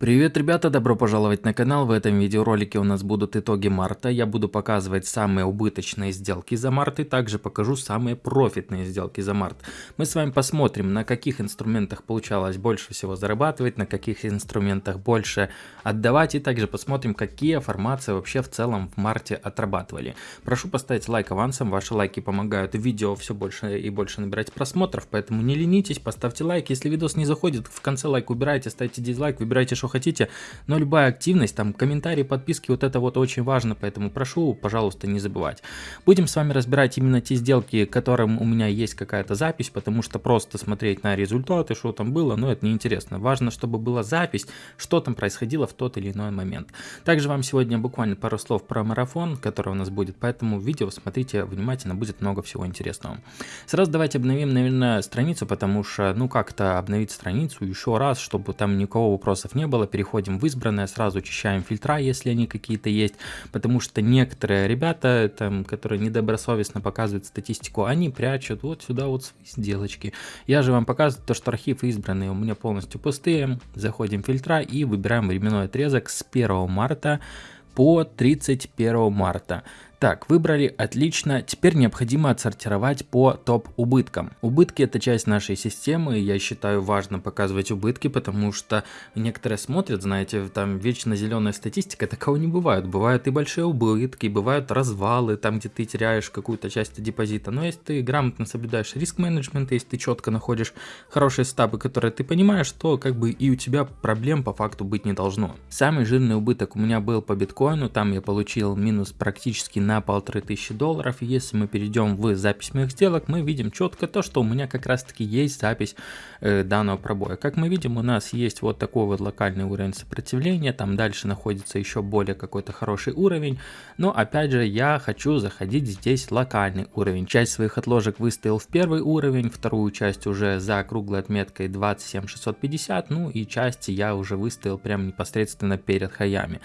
Привет, ребята, добро пожаловать на канал. В этом видеоролике у нас будут итоги марта. Я буду показывать самые убыточные сделки за март и также покажу самые профитные сделки за март. Мы с вами посмотрим, на каких инструментах получалось больше всего зарабатывать, на каких инструментах больше отдавать и также посмотрим, какие формации вообще в целом в марте отрабатывали. Прошу поставить лайк авансом, ваши лайки помогают видео все больше и больше набирать просмотров, поэтому не ленитесь, поставьте лайк. Если видос не заходит, в конце лайк убирайте, ставьте дизлайк, выбирайте, что хотите, но любая активность, там комментарии, подписки, вот это вот очень важно, поэтому прошу, пожалуйста, не забывать. Будем с вами разбирать именно те сделки, которым у меня есть какая-то запись, потому что просто смотреть на результаты, что там было, ну это неинтересно. Важно, чтобы была запись, что там происходило в тот или иной момент. Также вам сегодня буквально пару слов про марафон, который у нас будет, поэтому видео смотрите внимательно, будет много всего интересного. Сразу давайте обновим, наверное, страницу, потому что, ну как-то обновить страницу еще раз, чтобы там никого вопросов не было, было, переходим в избранное, сразу очищаем фильтра, если они какие-то есть, потому что некоторые ребята, там, которые недобросовестно показывают статистику, они прячут вот сюда вот свои сделочки. Я же вам показываю то, что архив избранные у меня полностью пустые, заходим в фильтра и выбираем временной отрезок с 1 марта по 31 марта. Так, выбрали, отлично. Теперь необходимо отсортировать по топ-убыткам. Убытки это часть нашей системы, я считаю важно показывать убытки, потому что некоторые смотрят, знаете, там вечно зеленая статистика, такого не бывает. Бывают и большие убытки, бывают развалы, там где ты теряешь какую-то часть депозита. Но если ты грамотно соблюдаешь риск-менеджмент, если ты четко находишь хорошие стабы, которые ты понимаешь, то как бы и у тебя проблем по факту быть не должно. Самый жирный убыток у меня был по биткоину, там я получил минус практически на полторы тысячи долларов. Если мы перейдем в запись моих сделок, мы видим четко то, что у меня как раз таки есть запись э, данного пробоя. Как мы видим, у нас есть вот такой вот локальный уровень сопротивления, там дальше находится еще более какой-то хороший уровень. Но опять же, я хочу заходить здесь локальный уровень. Часть своих отложек выставил в первый уровень, вторую часть уже за круглой отметкой 27650, ну и части я уже выставил прям непосредственно перед хаями.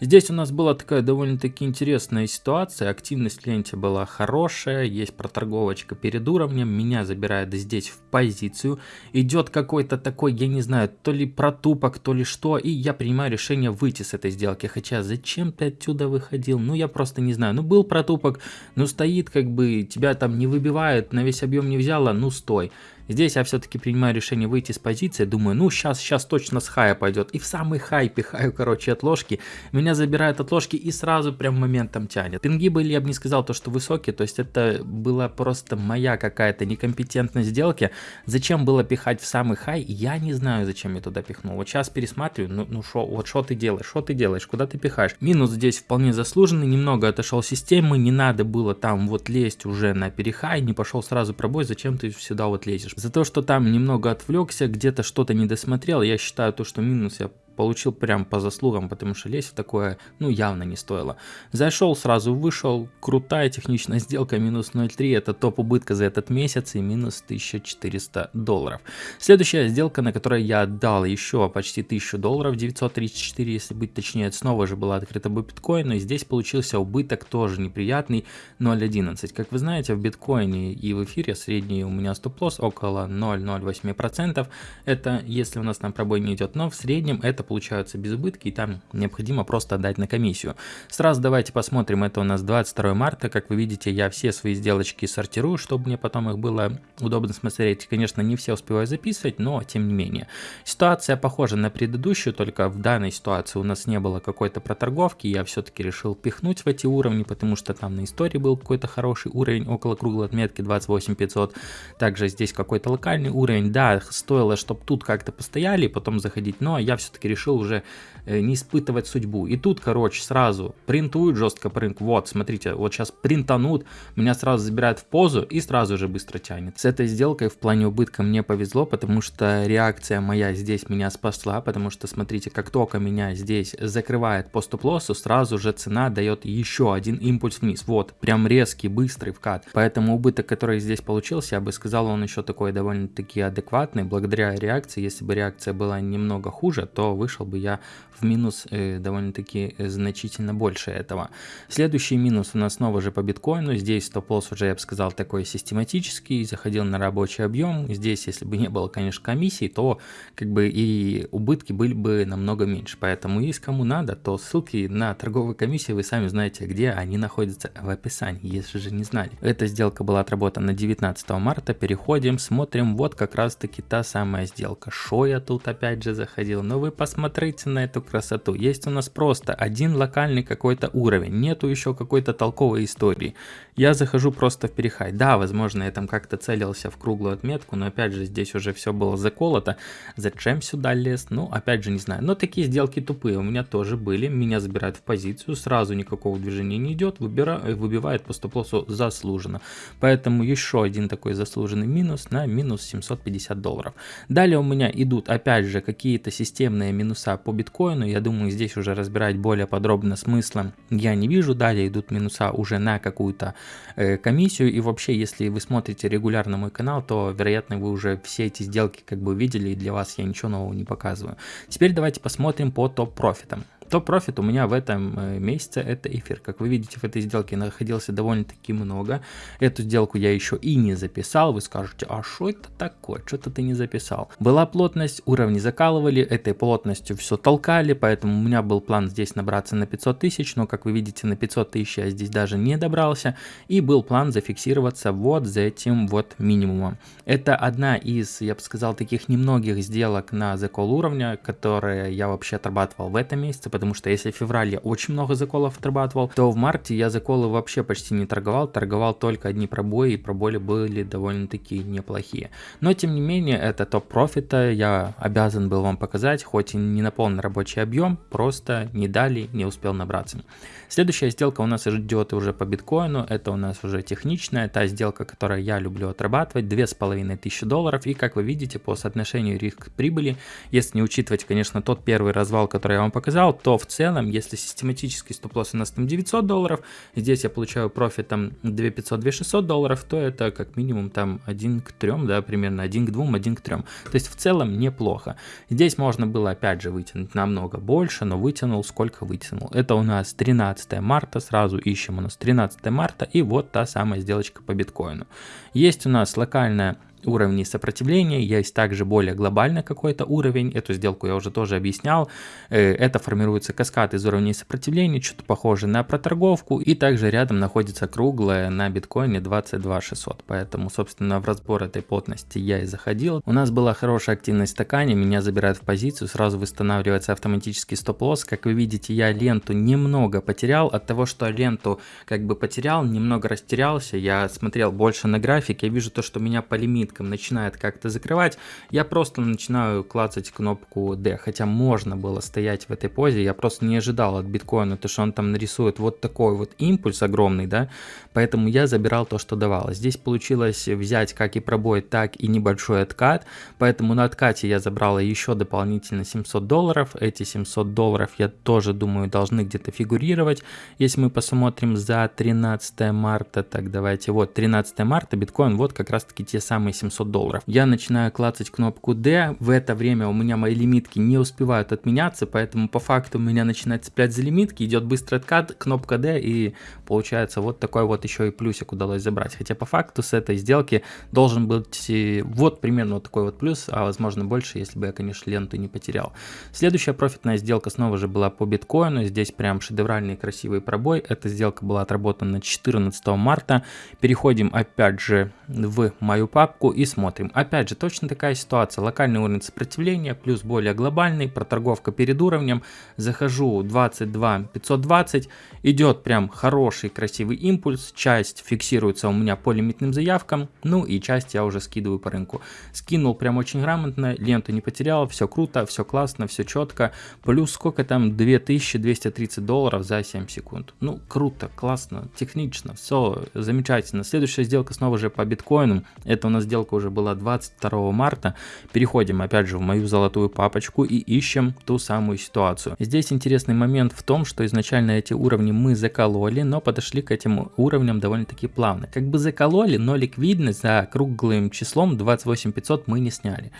Здесь у нас была такая довольно-таки интересная ситуация ситуация, активность в ленте была хорошая, есть проторговочка перед уровнем, меня забирает здесь в позицию, идет какой-то такой, я не знаю, то ли протупок, то ли что, и я принимаю решение выйти с этой сделки, хотя зачем ты отсюда выходил, ну я просто не знаю, ну был протупок, ну стоит как бы, тебя там не выбивает, на весь объем не взяла, ну стой. Здесь я все-таки принимаю решение выйти с позиции, думаю, ну сейчас, сейчас точно с хая пойдет. И в самый хай пихаю, короче, отложки. Меня забирают отложки и сразу прям моментом тянет. Пинги были, я бы не сказал, то, что высокие, то есть это была просто моя какая-то некомпетентность сделки. Зачем было пихать в самый хай, я не знаю, зачем я туда пихнул. Вот сейчас пересматриваю, ну, ну шо, вот что ты делаешь, что ты делаешь, куда ты пихаешь. Минус здесь вполне заслуженный, немного отошел системы, не надо было там вот лезть уже на перехай, не пошел сразу пробой, зачем ты сюда вот лезешь. За то, что там немного отвлекся, где-то что-то не досмотрел, я считаю то, что минус я получил прям по заслугам, потому что лезть в такое, ну, явно не стоило. Зашел, сразу вышел, крутая техничная сделка, минус 0.3, это топ убытка за этот месяц и минус 1400 долларов. Следующая сделка, на которой я отдал еще почти 1000 долларов, 934, если быть точнее, снова же была открыта по биткоину, и здесь получился убыток тоже неприятный, 0.11. Как вы знаете, в биткоине и в эфире средний у меня стоп-лосс около 0.08%, это если у нас там пробой не идет, но в среднем это получаются без убытки, и там необходимо просто отдать на комиссию. Сразу давайте посмотрим, это у нас 22 марта, как вы видите, я все свои сделочки сортирую, чтобы мне потом их было удобно смотреть. Конечно, не все успеваю записывать, но тем не менее. Ситуация похожа на предыдущую, только в данной ситуации у нас не было какой-то проторговки, я все-таки решил пихнуть в эти уровни, потому что там на истории был какой-то хороший уровень, около круглой отметки 28500. Также здесь какой-то локальный уровень, да, стоило, чтобы тут как-то постояли, потом заходить, но я все-таки решил решил уже э, не испытывать судьбу. И тут, короче, сразу принтуют жестко рынку. Вот, смотрите, вот сейчас принтанут, меня сразу забирают в позу и сразу же быстро тянет. С этой сделкой в плане убытка мне повезло, потому что реакция моя здесь меня спасла, потому что, смотрите, как только меня здесь закрывает по стоп-лоссу, сразу же цена дает еще один импульс вниз. Вот, прям резкий, быстрый вкат. Поэтому убыток, который здесь получился, я бы сказал, он еще такой довольно-таки адекватный, благодаря реакции. Если бы реакция была немного хуже, то вы вышел бы я в минус э, довольно-таки э, значительно больше этого. Следующий минус у нас снова же по биткоину. Здесь стоп-лосс уже, я бы сказал, такой систематический, заходил на рабочий объем. Здесь, если бы не было, конечно, комиссий, то как бы и убытки были бы намного меньше. Поэтому, если кому надо, то ссылки на торговые комиссии вы сами знаете, где они находятся в описании, если же не знали. Эта сделка была отработана 19 марта. Переходим, смотрим, вот как раз таки та самая сделка. Шо я тут опять же заходил? Но вы посмотрите на эту красоту. Есть у нас просто один локальный какой-то уровень, нету еще какой-то толковой истории. Я захожу просто в перехай. Да, возможно, я там как-то целился в круглую отметку, но опять же здесь уже все было заколото. Зачем сюда лез? Ну, опять же, не знаю. Но такие сделки тупые у меня тоже были. Меня забирают в позицию, сразу никакого движения не идет, выбира... выбивает по стоп-лоссу заслуженно. Поэтому еще один такой заслуженный минус на минус 750 долларов. Далее у меня идут опять же какие-то системные минуса по биткоину. Я думаю, здесь уже разбирать более подробно смысла я не вижу. Далее идут минуса уже на какую-то э, комиссию. И вообще, если вы смотрите регулярно мой канал, то, вероятно, вы уже все эти сделки как бы видели, и для вас я ничего нового не показываю. Теперь давайте посмотрим по топ-профитам. Топ-профит у меня в этом э, месяце это эфир. Как вы видите, в этой сделке находился довольно-таки много. Эту сделку я еще и не записал. Вы скажете, а что это такое? Что-то ты не записал. Была плотность, уровни закалывали, этой плотностью все толкали, поэтому у меня был план здесь набраться на 500 тысяч, но как вы видите, на 500 тысяч я здесь даже не добрался. И был план зафиксироваться вот за этим вот минимумом. Это одна из, я бы сказал, таких немногих сделок на закол уровня, которые я вообще отрабатывал в этом месяце, потому что если в феврале я очень много заколов отрабатывал, то в марте я заколы вообще почти не торговал, торговал только одни пробои, и пробои были довольно-таки неплохие. Но тем не менее, это топ профита, я обязан был вам показать, хоть и не на полный рабочий объем, просто не дали, не успел набраться. Следующая сделка у нас идет уже по биткоину, это у нас уже техничная, та сделка, которую я люблю отрабатывать, 2500 долларов, и как вы видите, по соотношению риск-прибыли, если не учитывать, конечно, тот первый развал, который я вам показал, то в целом, если систематический стоп-лосс у нас там 900 долларов, здесь я получаю профит там 2500-2600 долларов, то это как минимум там 1 к 3, да, примерно 1 к 2, 1 к 3. То есть в целом неплохо. Здесь можно было опять же вытянуть намного больше, но вытянул сколько вытянул. Это у нас 13 марта, сразу ищем у нас 13 марта и вот та самая сделочка по биткоину. Есть у нас локальная уровней сопротивления, есть также более глобальный какой-то уровень, эту сделку я уже тоже объяснял, э, это формируется каскад из уровней сопротивления, что-то похоже на проторговку, и также рядом находится круглая на биткоине 22 600, поэтому, собственно, в разбор этой плотности я и заходил. У нас была хорошая активность в стакане, меня забирают в позицию, сразу восстанавливается автоматический стоп-лосс, как вы видите, я ленту немного потерял, от того, что ленту как бы потерял, немного растерялся, я смотрел больше на график, я вижу то, что меня по лимиту лимиткам начинает как-то закрывать, я просто начинаю клацать кнопку D. Хотя можно было стоять в этой позе, я просто не ожидал от биткоина, то что он там нарисует вот такой вот импульс огромный, да, поэтому я забирал то, что давало. Здесь получилось взять как и пробой, так и небольшой откат, поэтому на откате я забрал еще дополнительно 700 долларов. Эти 700 долларов я тоже думаю должны где-то фигурировать. Если мы посмотрим за 13 марта, так давайте, вот 13 марта биткоин, вот как раз таки те самые 700 долларов. Я начинаю клацать кнопку D, в это время у меня мои лимитки не успевают отменяться, поэтому по факту у меня начинает цеплять за лимитки, идет быстрый откат, кнопка D и получается вот такой вот еще и плюсик удалось забрать. Хотя по факту с этой сделки должен быть вот примерно вот такой вот плюс, а возможно больше, если бы я, конечно, ленту не потерял. Следующая профитная сделка снова же была по биткоину, здесь прям шедевральный красивый пробой. Эта сделка была отработана 14 марта. Переходим опять же в мою папку и смотрим. Опять же, точно такая ситуация. Локальный уровень сопротивления плюс более глобальный, проторговка перед уровнем. Захожу 22 520, идет прям хороший красивый импульс. Часть фиксируется у меня по лимитным заявкам, ну и часть я уже скидываю по рынку. Скинул прям очень грамотно, ленту не потерял, все круто, все классно, все четко. Плюс сколько там, 2230 долларов за 7 секунд. Ну, круто, классно, технично, все замечательно. Следующая сделка снова же по биткоину. Это у нас сделка сделка уже была 22 марта. Переходим опять же в мою золотую папочку и ищем ту самую ситуацию. Здесь интересный момент в том, что изначально эти уровни мы закололи, но подошли к этим уровням довольно-таки плавно. Как бы закололи, но ликвидность за круглым числом 28500 мы не сняли.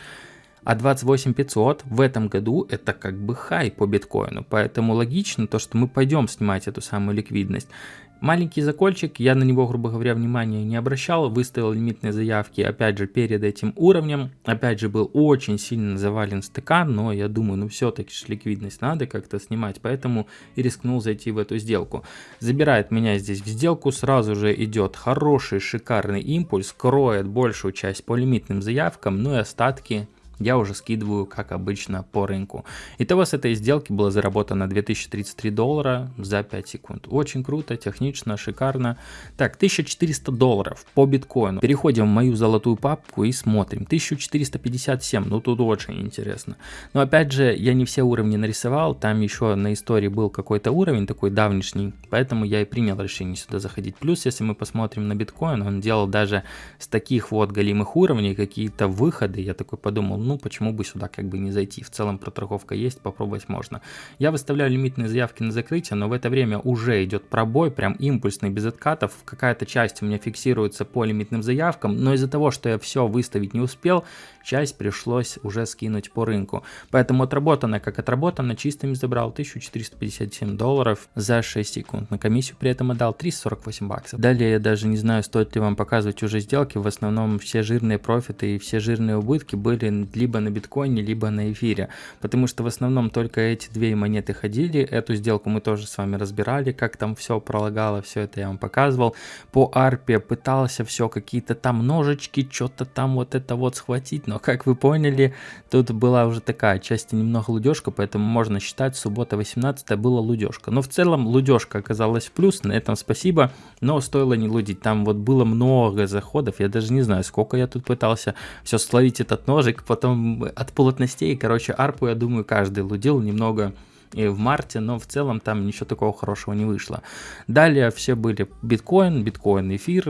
А 28 500 в этом году это как бы хай по биткоину, поэтому логично то, что мы пойдем снимать эту самую ликвидность. Маленький закольчик, я на него, грубо говоря, внимания не обращал, выставил лимитные заявки, опять же, перед этим уровнем, опять же, был очень сильно завален стыкан, но я думаю, ну все-таки ликвидность надо как-то снимать, поэтому и рискнул зайти в эту сделку. Забирает меня здесь в сделку, сразу же идет хороший, шикарный импульс, кроет большую часть по лимитным заявкам, ну и остатки я уже скидываю, как обычно, по рынку. Итого с этой сделки было заработано 2033 доллара за 5 секунд. Очень круто, технично, шикарно. Так, 1400 долларов по биткоину. Переходим в мою золотую папку и смотрим. 1457, ну тут очень интересно. Но опять же, я не все уровни нарисовал, там еще на истории был какой-то уровень такой давнишний, поэтому я и принял решение сюда заходить. Плюс, если мы посмотрим на биткоин, он делал даже с таких вот галимых уровней какие-то выходы. Я такой подумал, ну почему бы сюда как бы не зайти. В целом проторговка есть, попробовать можно. Я выставляю лимитные заявки на закрытие, но в это время уже идет пробой, прям импульсный, без откатов. Какая-то часть у меня фиксируется по лимитным заявкам, но из-за того, что я все выставить не успел, часть пришлось уже скинуть по рынку. Поэтому отработано как отработано, чистыми забрал 1457 долларов за 6 секунд. На комиссию при этом отдал 348 баксов. Далее я даже не знаю, стоит ли вам показывать уже сделки. В основном все жирные профиты и все жирные убытки были либо на биткоине, либо на эфире. Потому что в основном только эти две монеты ходили. Эту сделку мы тоже с вами разбирали, как там все пролагало, все это я вам показывал. По арпе пытался все какие-то там ножички, что-то там вот это вот схватить, но как вы поняли, тут была уже такая часть немного лудежка, поэтому можно считать, суббота 18 была лудежка. Но в целом лудежка оказалась плюс, на этом спасибо, но стоило не лудить. Там вот было много заходов, я даже не знаю, сколько я тут пытался все словить этот ножик, потом от плотностей, короче, арпу, я думаю, каждый лудил немного и в марте, но в целом там ничего такого хорошего не вышло. Далее все были биткоин, биткоин, эфир,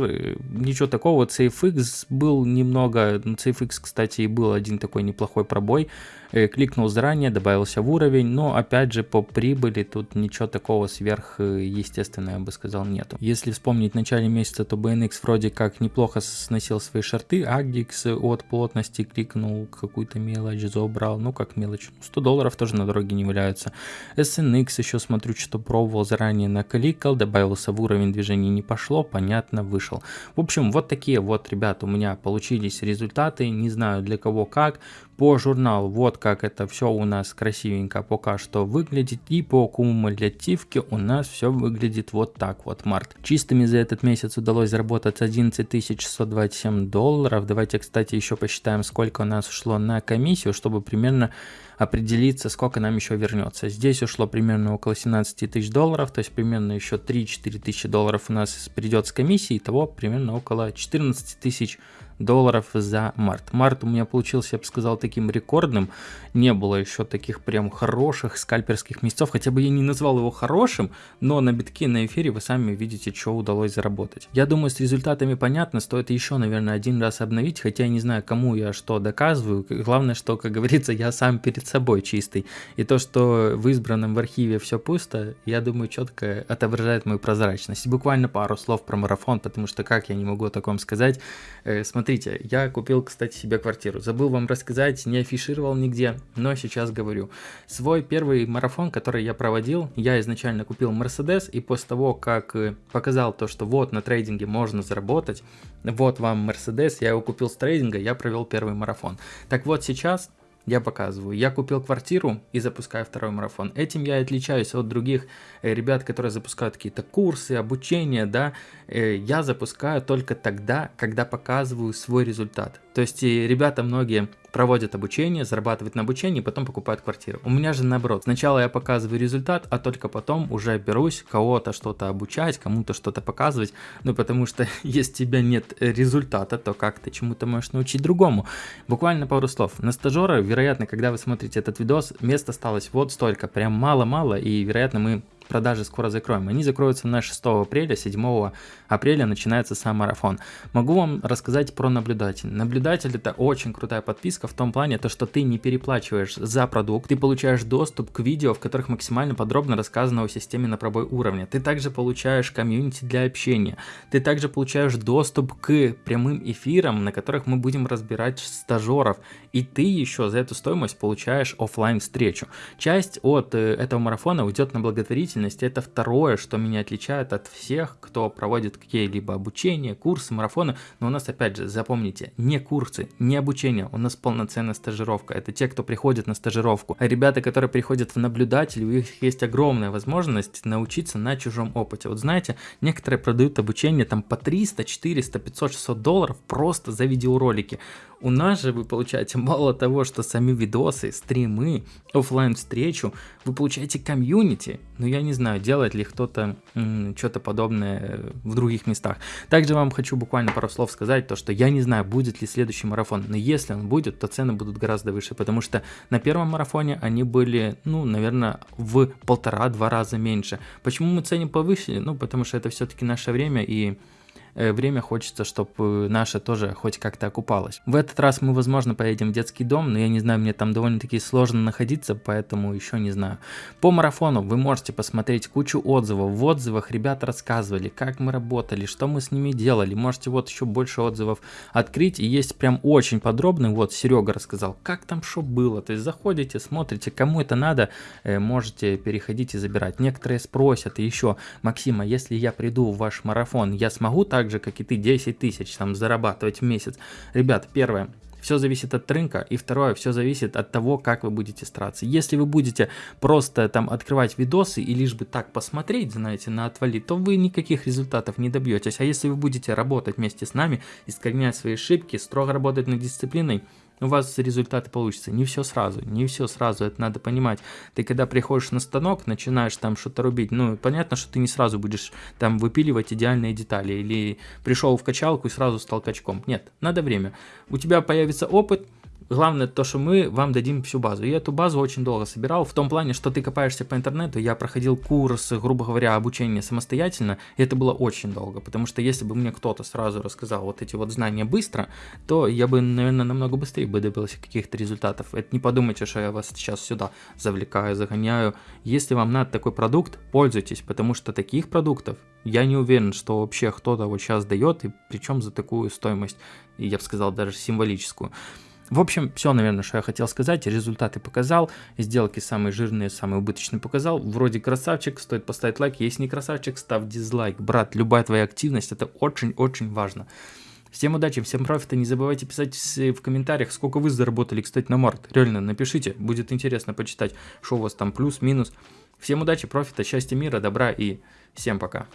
ничего такого. CFX был немного, CFX, кстати, и был один такой неплохой пробой, Э, кликнул заранее, добавился в уровень, но опять же по прибыли тут ничего такого сверх э, я бы сказал, нету. Если вспомнить в начале месяца, то BNX вроде как неплохо сносил свои шарты, Agix от плотности кликнул какую-то мелочь, забрал, ну как мелочь, 100 долларов тоже на дороге не валяются. SNX еще смотрю, что пробовал заранее накликал, добавился в уровень движения, не пошло, понятно, вышел. В общем, вот такие вот, ребята, у меня получились результаты, не знаю для кого как, по журналу вот как это все у нас красивенько пока что выглядит. И по кумулятивке у нас все выглядит вот так вот март. Чистыми за этот месяц удалось заработать 11 627 долларов. Давайте, кстати, еще посчитаем, сколько у нас ушло на комиссию, чтобы примерно определиться, сколько нам еще вернется. Здесь ушло примерно около 17 тысяч долларов, то есть примерно еще 3-4 тысячи долларов у нас придет с комиссии, того примерно около 14 тысяч долларов за март. Март у меня получился, я бы сказал, таким рекордным. Не было еще таких прям хороших скальперских месяцев, хотя бы я не назвал его хорошим, но на битке, на эфире вы сами видите, что удалось заработать. Я думаю, с результатами понятно, стоит еще, наверное, один раз обновить, хотя я не знаю, кому я что доказываю. Главное, что, как говорится, я сам перед собой чистый. И то, что в избранном в архиве все пусто, я думаю, четко отображает мою прозрачность. Буквально пару слов про марафон, потому что как я не могу о таком сказать. Э, смотрите, я купил, кстати, себе квартиру. Забыл вам рассказать, не афишировал нигде, но сейчас говорю. Свой первый марафон, который я проводил, я изначально купил Mercedes, и после того, как э, показал то, что вот на трейдинге можно заработать, вот вам Mercedes, я его купил с трейдинга, я провел первый марафон. Так вот сейчас я показываю. Я купил квартиру и запускаю второй марафон. Этим я отличаюсь от других э, ребят, которые запускают какие-то курсы, обучение, да. Э, я запускаю только тогда, когда показываю свой результат. То есть ребята многие проводят обучение, зарабатывают на обучении, потом покупают квартиру. У меня же наоборот. Сначала я показываю результат, а только потом уже берусь кого-то что-то обучать, кому-то что-то показывать. Ну, потому что если у тебя нет результата, то как ты чему-то можешь научить другому? Буквально пару слов. На стажера, вероятно, когда вы смотрите этот видос, мест осталось вот столько, прям мало-мало, и, вероятно, мы продажи скоро закроем. Они закроются на 6 апреля, 7 апреля начинается сам марафон. Могу вам рассказать про наблюдатель. Наблюдатель это очень крутая подписка в том плане, то, что ты не переплачиваешь за продукт, ты получаешь доступ к видео, в которых максимально подробно рассказано о системе на пробой уровня. Ты также получаешь комьюнити для общения. Ты также получаешь доступ к прямым эфирам, на которых мы будем разбирать стажеров. И ты еще за эту стоимость получаешь офлайн встречу. Часть от э, этого марафона уйдет на благотворительность. Это второе, что меня отличает от всех, кто проводит какие-либо обучения, курсы, марафоны. Но у нас, опять же, запомните, не курсы, не обучение, у нас полноценная стажировка. Это те, кто приходит на стажировку. А ребята, которые приходят в наблюдатель, у них есть огромная возможность научиться на чужом опыте. Вот знаете, некоторые продают обучение там по 300, 400, 500, 600 долларов просто за видеоролики. У нас же вы получаете мало того, что сами видосы, стримы, офлайн встречу, вы получаете комьюнити. Но я не знаю, делает ли кто-то что-то подобное в других местах. Также вам хочу буквально пару слов сказать, то что я не знаю, будет ли следующий марафон. Но если он будет, то цены будут гораздо выше, потому что на первом марафоне они были, ну, наверное, в полтора-два раза меньше. Почему мы ценим повысили? Ну, потому что это все-таки наше время и время хочется, чтобы наше тоже хоть как-то окупалось. В этот раз мы, возможно, поедем в детский дом, но я не знаю, мне там довольно-таки сложно находиться, поэтому еще не знаю. По марафону вы можете посмотреть кучу отзывов. В отзывах ребята рассказывали, как мы работали, что мы с ними делали. Можете вот еще больше отзывов открыть. И есть прям очень подробный, вот Серега рассказал, как там что было. То есть заходите, смотрите, кому это надо, э, можете переходить и забирать. Некоторые спросят еще, Максима, если я приду в ваш марафон, я смогу так так же, как и ты, 10 тысяч там зарабатывать в месяц. Ребят, первое, все зависит от рынка, и второе, все зависит от того, как вы будете стараться. Если вы будете просто там открывать видосы и лишь бы так посмотреть, знаете, на отвали, то вы никаких результатов не добьетесь. А если вы будете работать вместе с нами, искоренять свои ошибки, строго работать над дисциплиной, у вас результаты получатся. Не все сразу, не все сразу, это надо понимать. Ты когда приходишь на станок, начинаешь там что-то рубить, ну, понятно, что ты не сразу будешь там выпиливать идеальные детали, или пришел в качалку и сразу стал качком. Нет, надо время. У тебя появится опыт, Главное то, что мы вам дадим всю базу. И эту базу очень долго собирал, в том плане, что ты копаешься по интернету, я проходил курс, грубо говоря, обучения самостоятельно, и это было очень долго, потому что если бы мне кто-то сразу рассказал вот эти вот знания быстро, то я бы, наверное, намного быстрее бы добился каких-то результатов. Это не подумайте, что я вас сейчас сюда завлекаю, загоняю. Если вам надо такой продукт, пользуйтесь, потому что таких продуктов я не уверен, что вообще кто-то вот сейчас дает, и причем за такую стоимость, я бы сказал, даже символическую. В общем, все, наверное, что я хотел сказать. Результаты показал, сделки самые жирные, самые убыточные показал. Вроде красавчик, стоит поставить лайк. Если не красавчик, ставь дизлайк. Брат, любая твоя активность, это очень-очень важно. Всем удачи, всем профита, не забывайте писать в комментариях, сколько вы заработали, кстати, на март. Реально, напишите, будет интересно почитать, что у вас там плюс, минус. Всем удачи, профита, счастья, мира, добра и всем пока.